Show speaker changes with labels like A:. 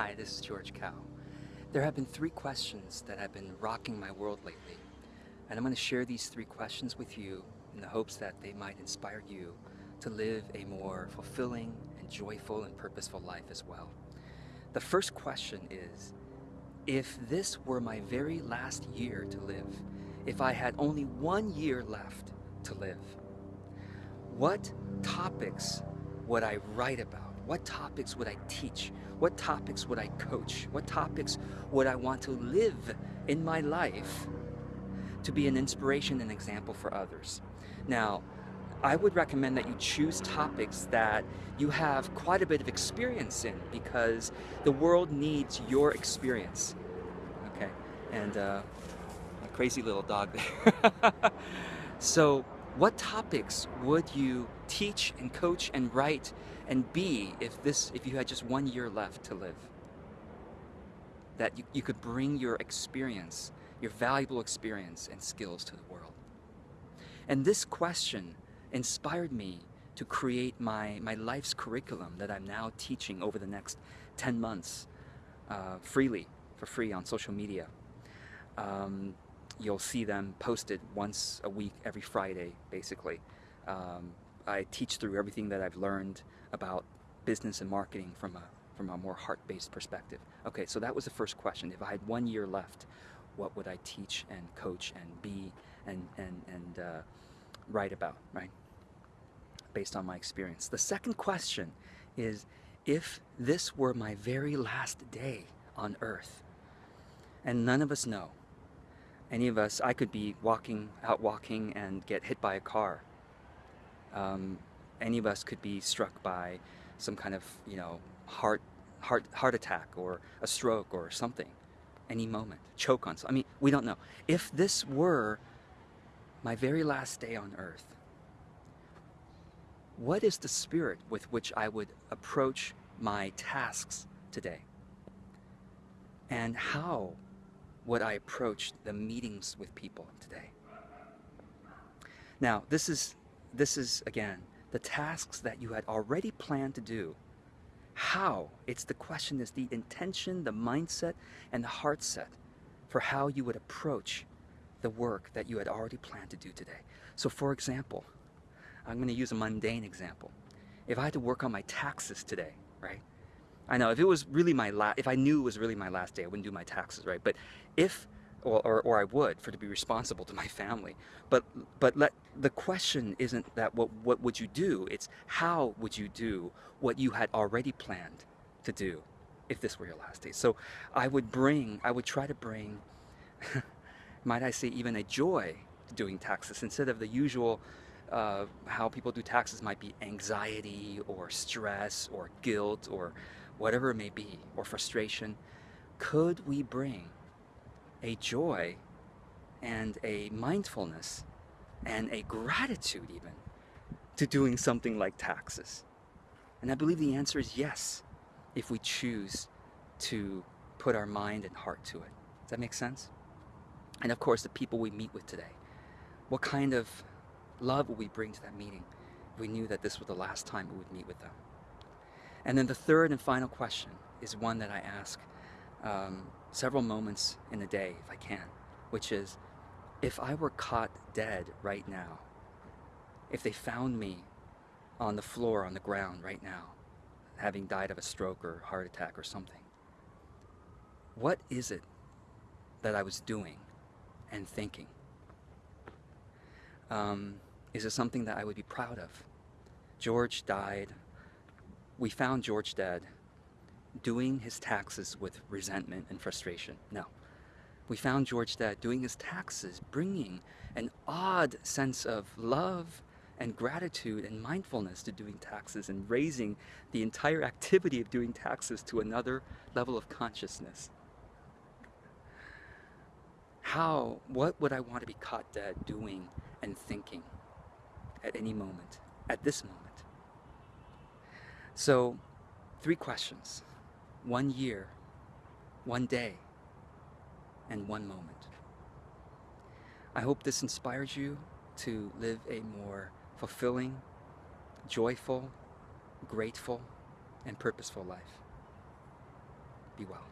A: Hi, this is George Kao. There have been three questions that have been rocking my world lately, and I'm going to share these three questions with you in the hopes that they might inspire you to live a more fulfilling and joyful and purposeful life as well. The first question is, if this were my very last year to live, if I had only one year left to live, what topics would I write about? What topics would I teach? What topics would I coach? What topics would I want to live in my life to be an inspiration and example for others? Now, I would recommend that you choose topics that you have quite a bit of experience in because the world needs your experience. Okay, and uh, a crazy little dog there. so, what topics would you teach and coach and write and be if this if you had just one year left to live? That you, you could bring your experience, your valuable experience and skills to the world. And this question inspired me to create my, my life's curriculum that I'm now teaching over the next 10 months uh, freely, for free on social media. Um, you'll see them posted once a week, every Friday, basically. Um, I teach through everything that I've learned about business and marketing from a, from a more heart-based perspective. Okay, so that was the first question. If I had one year left, what would I teach and coach and be and, and, and uh, write about, right? Based on my experience. The second question is, if this were my very last day on earth, and none of us know, any of us, I could be walking, out walking and get hit by a car. Um, any of us could be struck by some kind of, you know, heart, heart, heart attack or a stroke or something. Any moment. Choke on something. I mean, we don't know. If this were my very last day on earth, what is the spirit with which I would approach my tasks today? And how would I approach the meetings with people today? Now, this is, this is again, the tasks that you had already planned to do. How? It's the question is the intention, the mindset, and the heart set for how you would approach the work that you had already planned to do today. So for example, I'm going to use a mundane example. If I had to work on my taxes today, right? I know if it was really my last, if I knew it was really my last day, I wouldn't do my taxes, right? But if, or, or, or I would for to be responsible to my family. But but let the question isn't that what what would you do? It's how would you do what you had already planned to do if this were your last day. So I would bring, I would try to bring, might I say, even a joy to doing taxes instead of the usual uh, how people do taxes might be anxiety or stress or guilt or whatever it may be, or frustration, could we bring a joy and a mindfulness and a gratitude even to doing something like taxes? And I believe the answer is yes, if we choose to put our mind and heart to it. Does that make sense? And of course, the people we meet with today. What kind of love would we bring to that meeting if we knew that this was the last time we would meet with them? And then the third and final question is one that I ask um, several moments in the day, if I can, which is, if I were caught dead right now, if they found me on the floor, on the ground right now, having died of a stroke or heart attack or something, what is it that I was doing and thinking? Um, is it something that I would be proud of? George died we found George dead doing his taxes with resentment and frustration. No. We found George dead doing his taxes, bringing an odd sense of love and gratitude and mindfulness to doing taxes and raising the entire activity of doing taxes to another level of consciousness. How, what would I want to be caught dead doing and thinking at any moment, at this moment? So, three questions one year, one day, and one moment. I hope this inspires you to live a more fulfilling, joyful, grateful, and purposeful life. Be well.